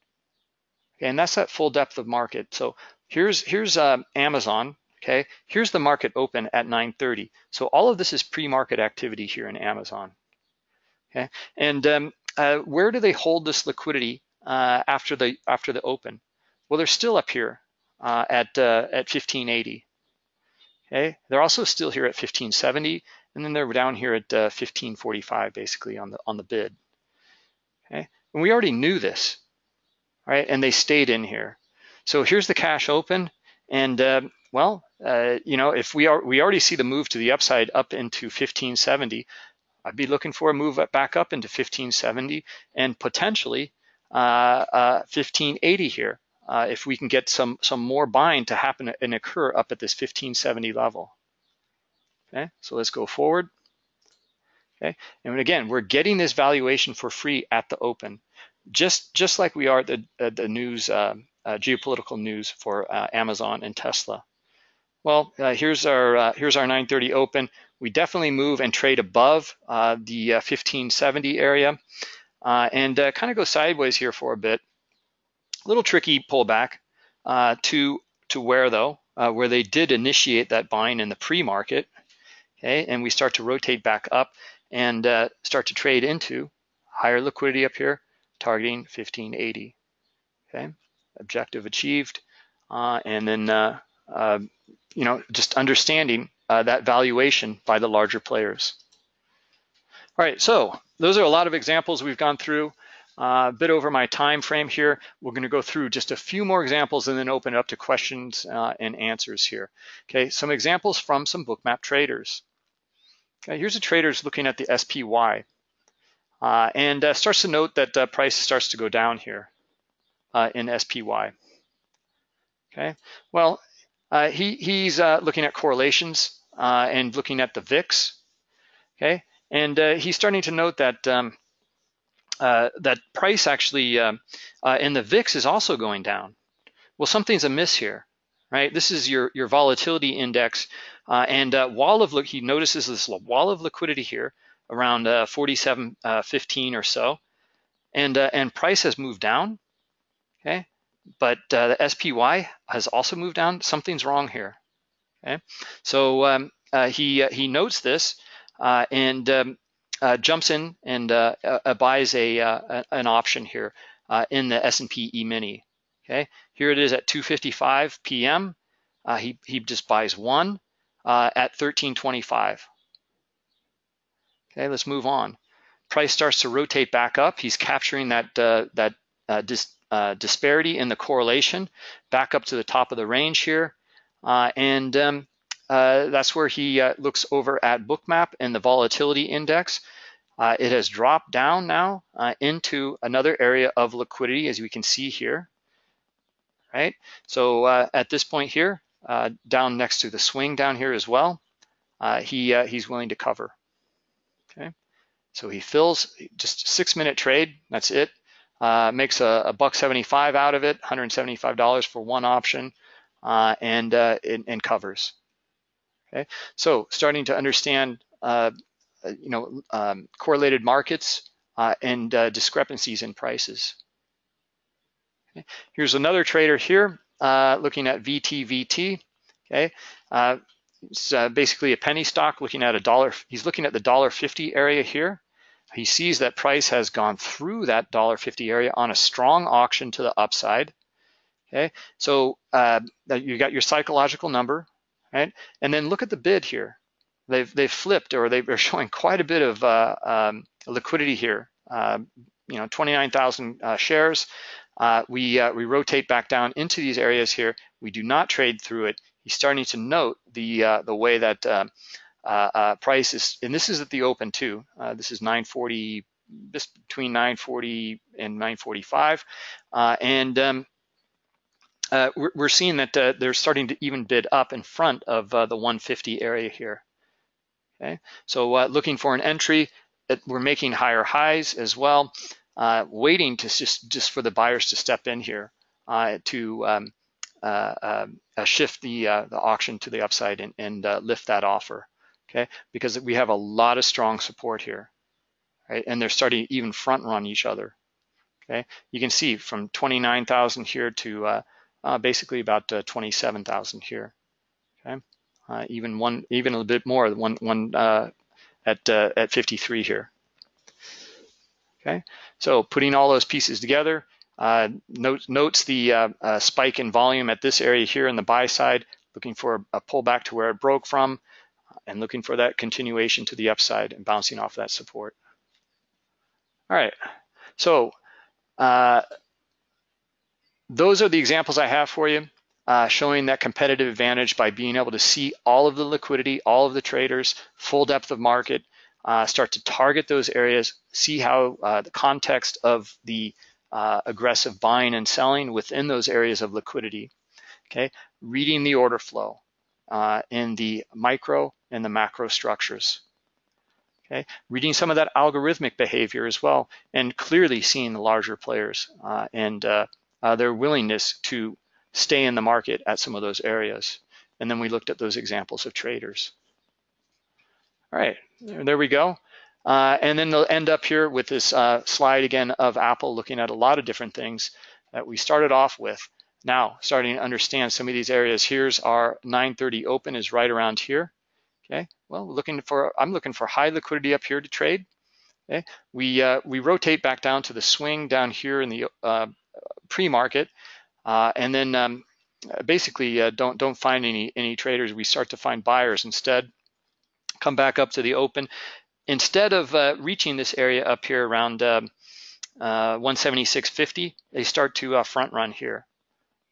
Okay, and that's that full depth of market. So here's here's uh, Amazon. Okay, here's the market open at 9:30. So all of this is pre-market activity here in Amazon. Okay, and um, uh, where do they hold this liquidity uh, after the after the open? Well, they're still up here uh, at uh, at 1580. Okay, they're also still here at 1570, and then they're down here at 1545, uh, basically on the on the bid. Okay, and we already knew this right? And they stayed in here. So here's the cash open. And uh, well, uh, you know, if we are, we already see the move to the upside up into 1570, I'd be looking for a move back up into 1570 and potentially uh, 1580 uh, here. Uh, if we can get some some more buying to happen and occur up at this 1570 level. Okay, so let's go forward. Okay, and again, we're getting this valuation for free at the open just just like we are the the news uh, uh, geopolitical news for uh, Amazon and Tesla. Well, uh, here's our uh, here's our 930 open. We definitely move and trade above uh, the 1570 area, and kind of go sideways here for a bit. A little tricky pullback to to where though, where they did initiate that buying in the pre-market. Okay, and we start to rotate back up and start to trade into higher liquidity up here targeting 1580. Okay, objective achieved, uh, and then uh, uh, you know just understanding uh, that valuation by the larger players. All right, so those are a lot of examples we've gone through. Uh, a bit over my time frame here. We're going to go through just a few more examples and then open it up to questions uh, and answers here. Okay, some examples from some bookmap traders. Okay, here's a trader's looking at the SPY and uh, starts to note that uh, price starts to go down here uh, in SPY. Okay, well, he, he's looking at correlations and looking at the VIX. Okay, and he's starting to note that um, uh, that price actually uh, uh, in the VIX is also going down. Well, something's amiss here, right? This is your, your volatility index. Uh, and uh, wall of, look, he notices this wall of liquidity here around uh, 47.15 uh, or so. And, uh, and price has moved down, okay? But the SPY has also moved down. Something's wrong here, okay? So um, he, he notes this and um, uh, jumps in and uh, uh, buys a an option here in the S&P E-mini. Okay, here it is at 2:55 p.m. he he just buys one at 13.25. Okay, let's move on. Price starts to rotate back up. He's capturing that that dis, disparity in the correlation back up to the top of the range here. Uh, and um, uh, that's where he uh, looks over at Bookmap and the volatility index. Uh, it has dropped down now uh, into another area of liquidity, as we can see here, right? So uh, at this point here, uh, down next to the swing down here as well, uh, he he's willing to cover, okay? So he fills just six minute trade, that's it. makes a, a, buck 75 out of it, $175 for one option, and, and covers. Okay, so starting to understand uh, uh, you know, um, correlated markets uh, and uh, discrepancies in prices. Okay. Here's another trader here looking at VTVT. Okay, it's basically a penny stock looking at a dollar. He's looking at the dollar fifty area here. He sees that price has gone through that dollar fifty area on a strong auction to the upside. Okay, so uh, you got your psychological number, right? And then look at the bid here they've they've flipped or they're showing quite a bit of uh, um, liquidity here. Uh, you know, 29,000 uh, shares. Uh, we uh, we rotate back down into these areas here. We do not trade through it. He's starting to note the uh, the way that um, price is, and this is at the open too. this is 940, this between 940 and 945, and um, uh, we're, we're, seeing that uh, they're starting to even bid up in front of uh, the 150 area here. Okay, so uh, looking for an entry, we're making higher highs as well, uh, waiting to just just for the buyers to step in here uh, to um, uh, uh, shift the uh, the auction to the upside and, and lift that offer. Okay, because we have a lot of strong support here, right? And they're starting to even front run each other. Okay, you can see from 29,000 here to basically about 27,000 here. Okay uh, even one, even a bit more, one, one uh, at uh, at 53 here. Okay, so putting all those pieces together, uh, note, notes the uh, uh, spike in volume at this area here in the buy side, looking for a, pullback to where it broke from, and looking for that continuation to the upside and bouncing off that support. All right, so those are the examples I have for you uh, showing that competitive advantage by being able to see all of the liquidity, all of the traders, full depth of market, uh, start to target those areas, see how uh, the context of the uh, aggressive buying and selling within those areas of liquidity. Okay, reading the order flow uh, in the micro and the macro structures. Okay, reading some of that algorithmic behavior as well, and clearly seeing the larger players uh, and their willingness to stay in the market at some of those areas. And then we looked at those examples of traders. All right, there we go. Uh, and then they'll end up here with this uh, slide again of Apple looking at a lot of different things that we started off with. Now, starting to understand some of these areas. Here's our 930 open is right around here. Okay, well, looking for I'm looking for high liquidity up here to trade. Okay, we uh, we rotate back down to the swing down here in the uh, pre-market, uh, and then um, basically uh, don't don't find any any traders. We start to find buyers instead. Come back up to the open. Instead of uh, reaching this area up here around um, uh, 176.50, they start to uh, front run here.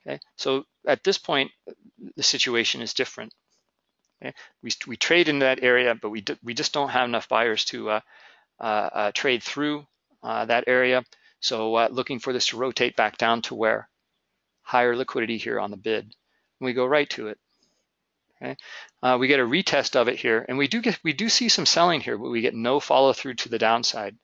Okay, so at this point, the situation is different. Okay? We, we trade in that area, but we, we just don't have enough buyers to uh, uh, uh, trade through that area. So looking for this to rotate back down to where? Higher liquidity here on the bid. We go right to it. Okay, uh, we get a retest of it here, and we do get we do see some selling here, but we get no follow through to the downside.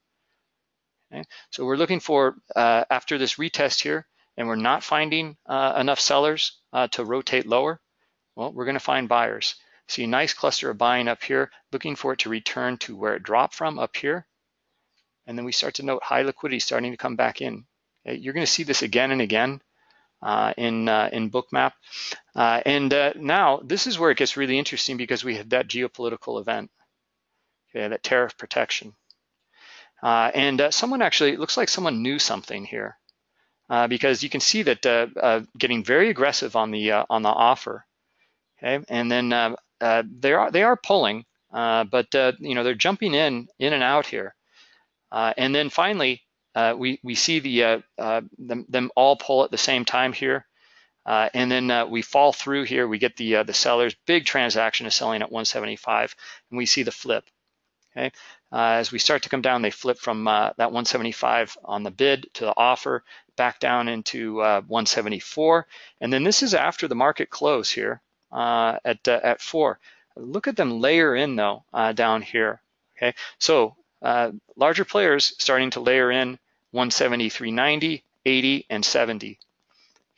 Okay, so we're looking for uh, after this retest here, and we're not finding uh, enough sellers uh, to rotate lower. Well, we're going to find buyers. See a nice cluster of buying up here, looking for it to return to where it dropped from up here, and then we start to note high liquidity starting to come back in. You're going to see this again and again uh, in uh, in Bookmap. Uh, and uh, now this is where it gets really interesting because we have that geopolitical event, okay, that tariff protection. Uh, and uh, someone actually, looks like someone knew something here because you can see that getting very aggressive on the on the offer, okay, and then they are they are pulling, but you know they're jumping in in and out here, and then finally uh, we, we see the, uh, uh, them, them, all pull at the same time here. Uh, and then uh, we fall through here, we get the, the seller's big transaction is selling at 175, and we see the flip. Okay, as we start to come down, they flip from that 175 on the bid to the offer, back down into 174. And then this is after the market close here at, at four. Look at them layer in though down here. Okay, so uh, larger players starting to layer in 170, 90, 80, and 70.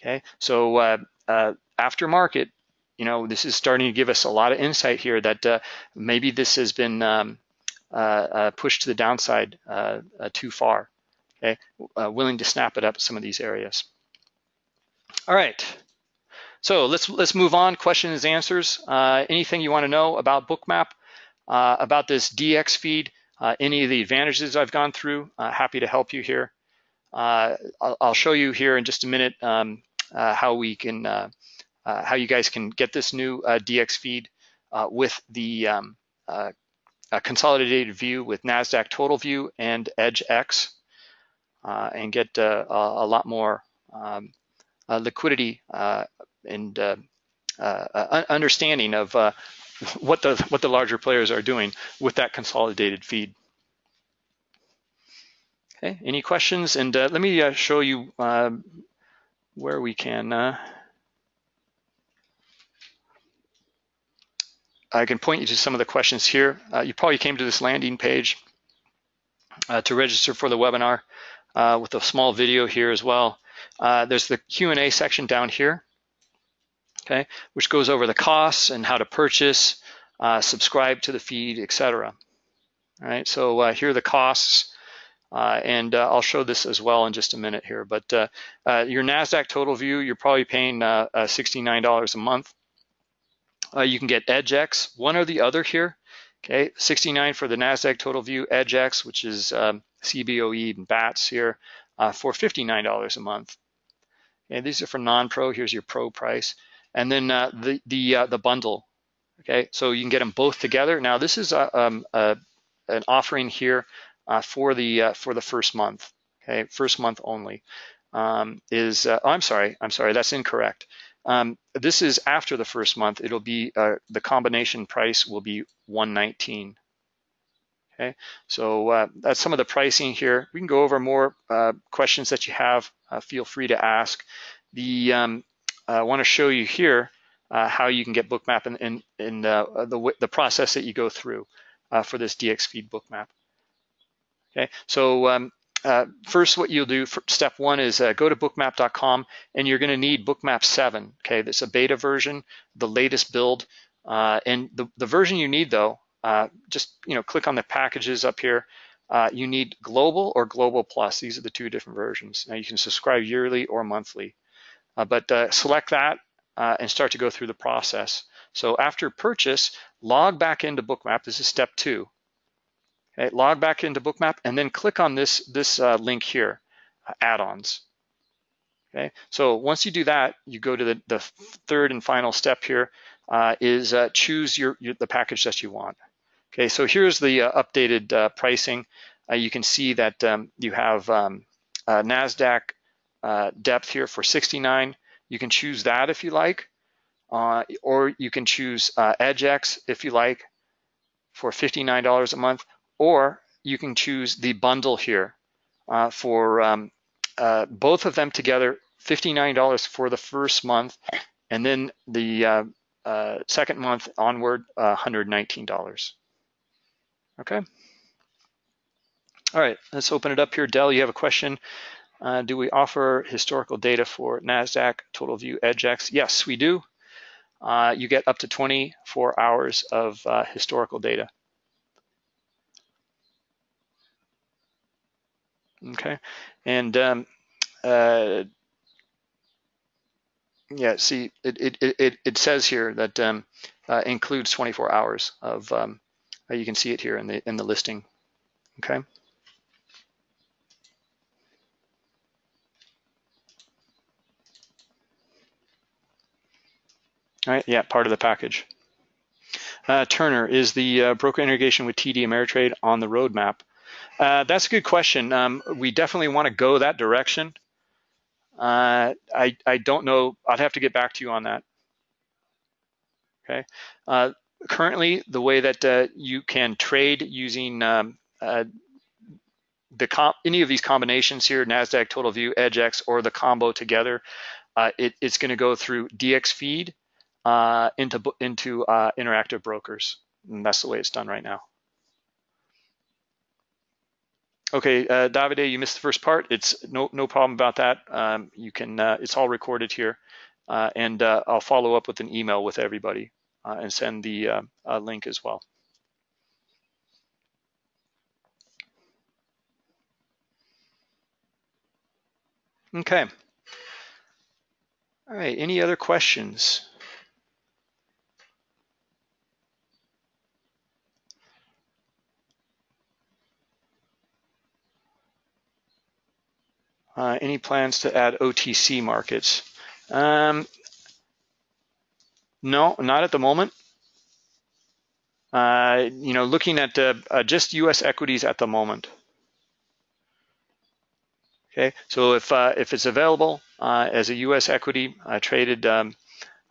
Okay, so uh, uh, after market, you know, this is starting to give us a lot of insight here that uh, maybe this has been um, uh, uh, pushed to the downside uh, too far. Okay, willing to snap it up some of these areas. All right, so let's let's move on. Questions, answers. anything you want to know about Bookmap, about this DX feed? Uh, any of the advantages I've gone through, uh, happy to help you here. Uh, I'll, I'll, show you here in just a minute um, uh, how we can, uh, uh, how you guys can get this new DX feed with the um, consolidated view with NASDAQ Total View and EDGX and get a, a, lot more um, liquidity and understanding of what the what the larger players are doing with that consolidated feed. Okay, any questions? And uh, let me uh, show you uh, where we can. Uh, I can point you to some of the questions here. Uh, you probably came to this landing page uh, to register for the webinar with a small video here as well. there's the Q&A section down here okay, which goes over the costs and how to purchase, uh, subscribe to the feed, etc. All right, so uh, here are the costs, uh, and uh, I'll show this as well in just a minute here. But uh, uh, your NASDAQ total view, you're probably paying $69 a month. you can get EDGX, one or the other here. Okay, 69 for the NASDAQ total view, EDGX, which is um, CBOE and BATS here, for $59 a month. And these are for non-pro. Here's your pro price and then uh, the the uh, the bundle. Okay, so you can get them both together. Now this is a, um, a an offering here uh, for the uh, for the first month. Okay, first month only um, is. Uh, oh, I'm sorry, I'm sorry, that's incorrect. Um, this is after the first month. It'll be uh, the combination price will be 119. Okay, so that's some of the pricing here. We can go over more questions that you have. feel free to ask. The um, uh, I want to show you here uh, how you can get bookmap and in, in, in uh, the, the process that you go through for this DX feed bookmap. Okay, so um, uh, first what you'll do for step one is uh, go to bookmap.com and you're going to need bookmap 7 okay? That's a beta version the latest build uh, and the, the version you need though just you know click on the packages up here. You need global or global plus. These are the two different versions. Now you can subscribe yearly or monthly. uh, but uh, select that uh, and start to go through the process. So after purchase, log back into Bookmap. This is step two. Okay, log back into Bookmap and then click on this, this link here, add-ons. Okay, so once you do that, you go to the, the third and final step here, uh, is uh, choose your, your, the package that you want. Okay, so here's the uh, updated uh, pricing. Uh, you can see that um, you have um, NASDAQ depth here for 69. You can choose that if you like, or you can choose EDGX if you like for $59 a month, or you can choose the bundle here for um, both of them together, $59 for the first month, and then the uh, uh, second month onward, uh, $119. Okay. All right, let's open it up here. Dell, you have a question. Uh, do we offer historical data for NASDAQ, TotalView, EDGX? Yes, we do. Uh, you get up to 24 hours of uh, historical data. Okay, and um, uh, yeah, see, it, it, it, it says here that um, uh, includes 24 hours of, um, uh, you can see it here in the, in the listing, okay? Right, yeah, part of the package. Uh, Turner, is the uh, broker integration with TD Ameritrade on the roadmap? Uh, that's a good question. Um, we definitely want to go that direction. Uh, I, I don't know. I'd have to get back to you on that. Okay. Uh, currently, the way that uh, you can trade using um, the any of these combinations here, NASDAQ, TotalView, EDGX, or the combo together, it, it's going to go through DXFeed uh, into, into interactive brokers. And that's the way it's done right now. Okay, uh, Davide, you missed the first part. It's no no problem about that. Um, you can uh, it's all recorded here, uh, and uh, I'll follow up with an email with everybody uh, and send the uh, link as well. Okay. All right. Any other questions? Uh, any plans to add OTC markets? Um, no, not at the moment. Uh, you know, looking at uh, uh just U.S. equities at the moment. Okay, so if uh, if it's available as a U.S. equity traded um,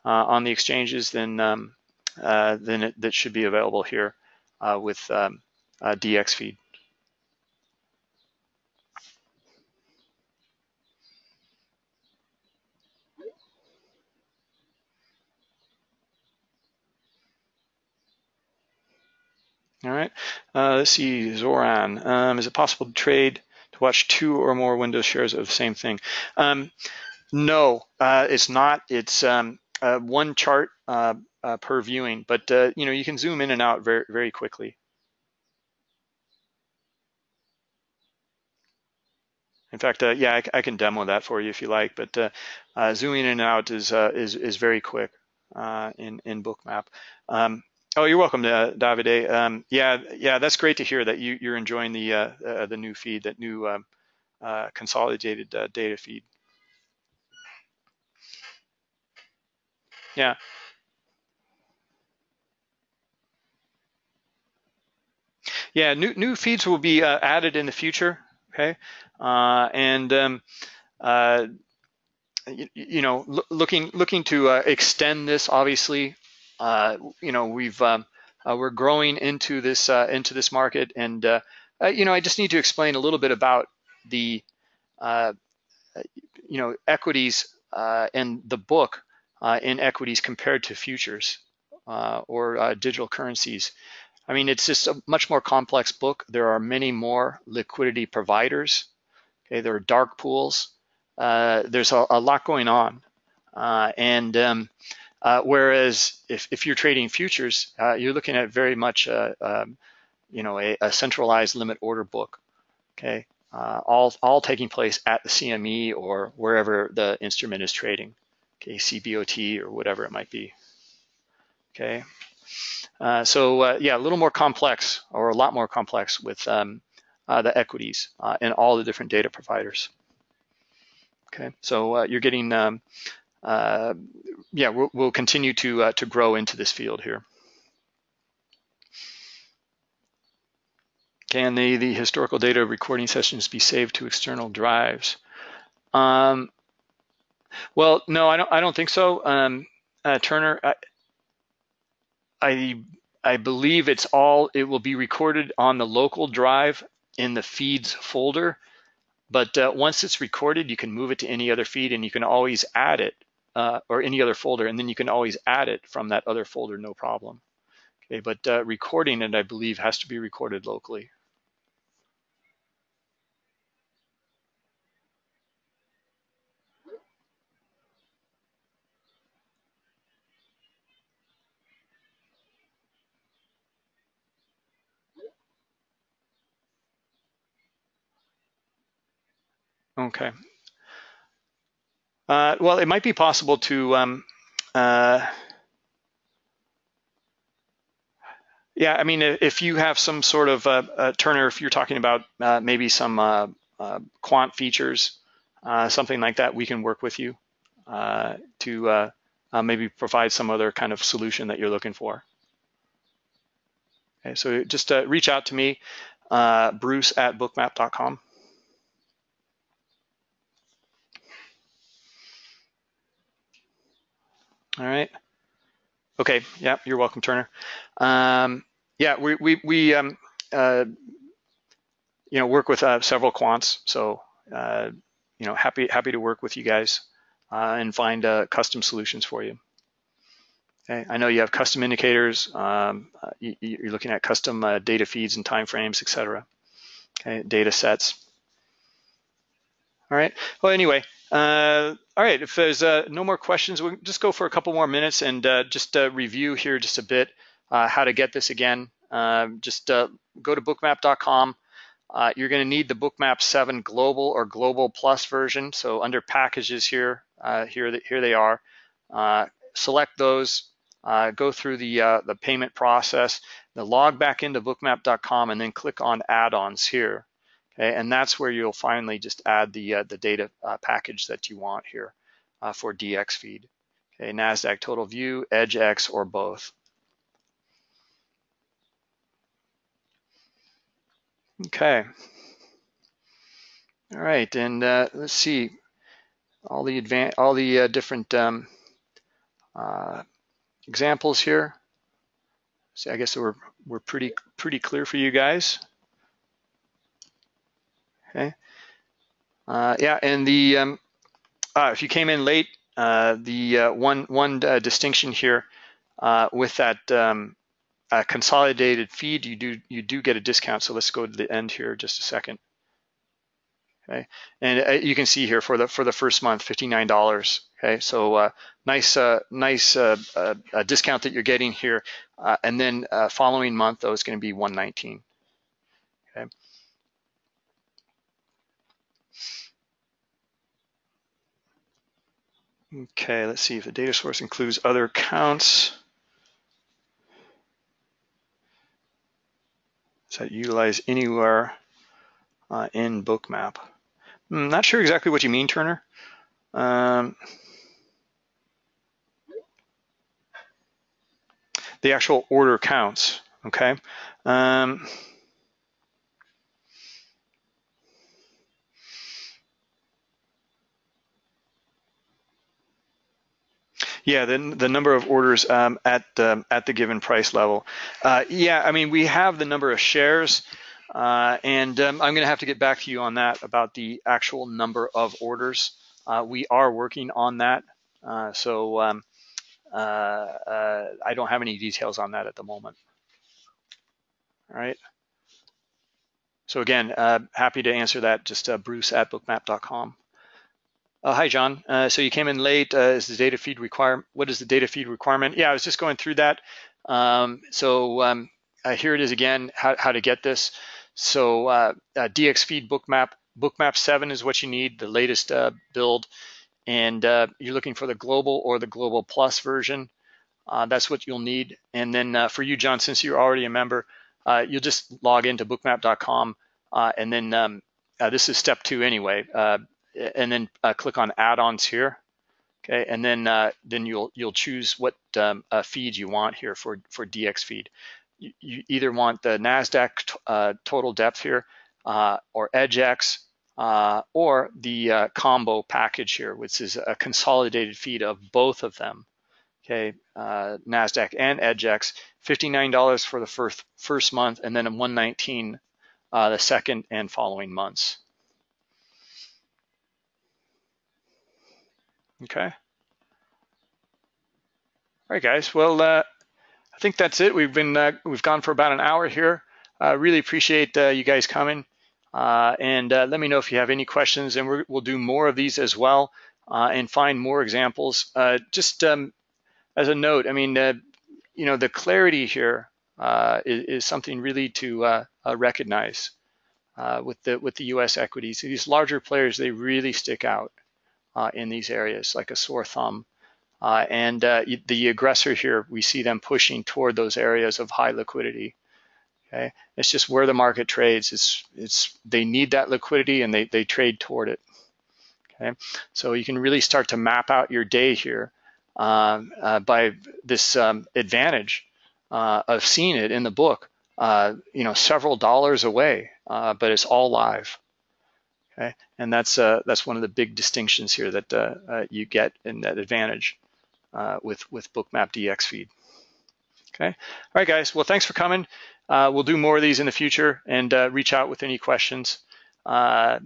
on the exchanges, then um, then it, that should be available here with um, DX feed. All right, uh, let's see, Zoran. Um, is it possible to trade to watch two or more Windows shares of the same thing? Um, no, uh, it's not. It's um, uh, one chart uh, uh, per viewing, but uh, you know you can zoom in and out very very quickly. In fact, yeah, I, I, can demo that for you if you like, but zooming in and out is is is very quick in in Bookmap. Um, Oh, you're welcome, uh, Davide. Um, yeah, yeah, that's great to hear that you, are enjoying the uh, uh, the new feed, that new um, uh, consolidated uh, data feed. Yeah. Yeah, new new feeds will be uh, added in the future. Okay, and um, you, you, know, looking looking to extend this obviously you know, we've um, uh, we're growing into this uh, into this market, and you know, I just need to explain a little bit about the you know equities and the book in equities compared to futures or digital currencies. I mean, it's just a much more complex book. There are many more liquidity providers. Okay, there are dark pools. Uh, there's a, a, lot going on, uh, and um, uh, whereas if, if you're trading futures, uh, you're looking at very much a, um, you know a, a, centralized limit order book. Okay, uh, all all taking place at the CME or wherever the instrument is trading. Okay, CBOT or whatever it might be. Okay, uh, so uh, yeah, a little more complex or a lot more complex with um, uh, the equities and all the different data providers. Okay, so you're getting um, uh, yeah, we'll, we'll, continue to uh, to grow into this field here. Can the, the historical data recording sessions be saved to external drives? Um, well, no, I don't. I don't think so, um, uh, Turner. I, I, I believe it's all. It will be recorded on the local drive in the feeds folder. But uh, once it's recorded, you can move it to any other feed, and you can always add it uh, or any other folder, and then you can always add it from that other folder, no problem. Okay, but uh, recording it, I believe, has to be recorded locally. Okay. Uh, well, it might be possible to, um, uh, yeah, I mean, if you have some sort of, uh, uh Turner, if you're talking about uh, maybe some uh, quant features, something like that, we can work with you to maybe provide some other kind of solution that you're looking for. Okay, so just reach out to me, bruce at bookmap.com. All right. Okay. Yeah, you're welcome, Turner. Um, yeah, we we we um, uh, you know work with uh, several quants, so uh, you know happy happy to work with you guys uh, and find uh, custom solutions for you. Okay. I know you have custom indicators. Um, uh, you, are looking at custom data feeds and timeframes, et cetera. Okay, data sets. All right. Well, anyway, uh, all right, if there's uh, no more questions, we'll just go for a couple more minutes and uh, just uh, review here just a bit uh, how to get this again. Um, just uh, go to bookmap.com. you're going to need the Bookmap 7 Global or Global Plus version. So under packages here, here, here they are. select those, go through the, the payment process, then log back into bookmap.com and then click on add-ons here. And that's where you'll finally just add the, uh, the data uh, package that you want here uh, for DX feed. Okay, NASDAQ total view, EDGX, or both. Okay. All right, and uh, let's see all the advan all the uh, different um, uh, examples here. See, I guess we're we're pretty pretty clear for you guys. Okay. Uh, yeah, and the um, uh, if you came in late, uh, the uh, one one uh, distinction here uh, with that um, consolidated feed, you do you do get a discount. So let's go to the end here just a second. Okay, and you can see here for the for the first month, fifty nine dollars. Okay, so nice nice discount that you're getting here, and then following month though is going to be one nineteen. Okay, let's see if the data source includes other accounts. Is that utilized anywhere uh, in Bookmap? I'm hmm, not sure exactly what you mean, Turner. Um, the actual order counts, okay? Um, Yeah, the, the number of orders um, at the, at the given price level. Uh, yeah, I mean, we have the number of shares, uh, and um, I'm going to have to get back to you on that about the actual number of orders. Uh, we are working on that, uh, so um, uh, uh, I don't have any details on that at the moment. All right. So again, happy to answer that. Just Bruce at bookmap.com. Uh, hi, John. Uh, so you came in late. Uh, is the data feed require? What is the data feed requirement? Yeah, I was just going through that. Um, so um, uh, here it is again, how, how to get this. So uh, uh, DX feed bookmap, bookmap 7 is what you need, the latest build. And you're looking for the global or the global plus version. that's what you'll need. And then for you, John, since you're already a member, you'll just log into bookmap.com. and then um, this is step two anyway and then uh, click on add-ons here. Okay, and then uh, then you'll you'll choose what um, uh, feed you want here for for DX feed. you, you, either want the NASDAQ uh, total depth here uh, or EDGX uh, or the combo package here, which is a consolidated feed of both of them. Okay, NASDAQ and EDGX, $59 for the first, first month and then 119 uh, the second and following months. Okay. All right, guys. Well, uh, I think that's it. We've been uh, we've gone for about an hour here. I uh, really appreciate uh, you guys coming, uh, and uh, let me know if you have any questions, and we will do more of these as well, and find more examples. just um, as a note, I mean, you know, the clarity here is, is, something really to recognize with the with the U.S. equities. These larger players, they really stick out in these areas like a sore thumb. Uh, and uh, the aggressor here, we see them pushing toward those areas of high liquidity. Okay, it's just where the market trades. It's it's they need that liquidity and they they trade toward it. Okay, so you can really start to map out your day here um, uh, by this um, advantage uh, of seeing it in the book. Uh, you know, several dollars away, but it's all live. Okay, and that's uh, that's one of the big distinctions here that uh, uh, you get in that advantage uh, with with Bookmap dxFeed. Okay, all right, guys. Well, thanks for coming. Uh, we'll do more of these in the future, and uh, reach out with any questions. and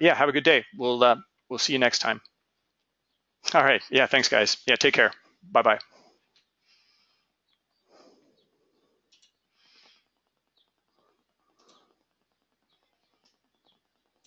yeah, have a good day. We'll we'll see you next time. All right. Yeah. Thanks, guys. Yeah. Take care. Bye bye.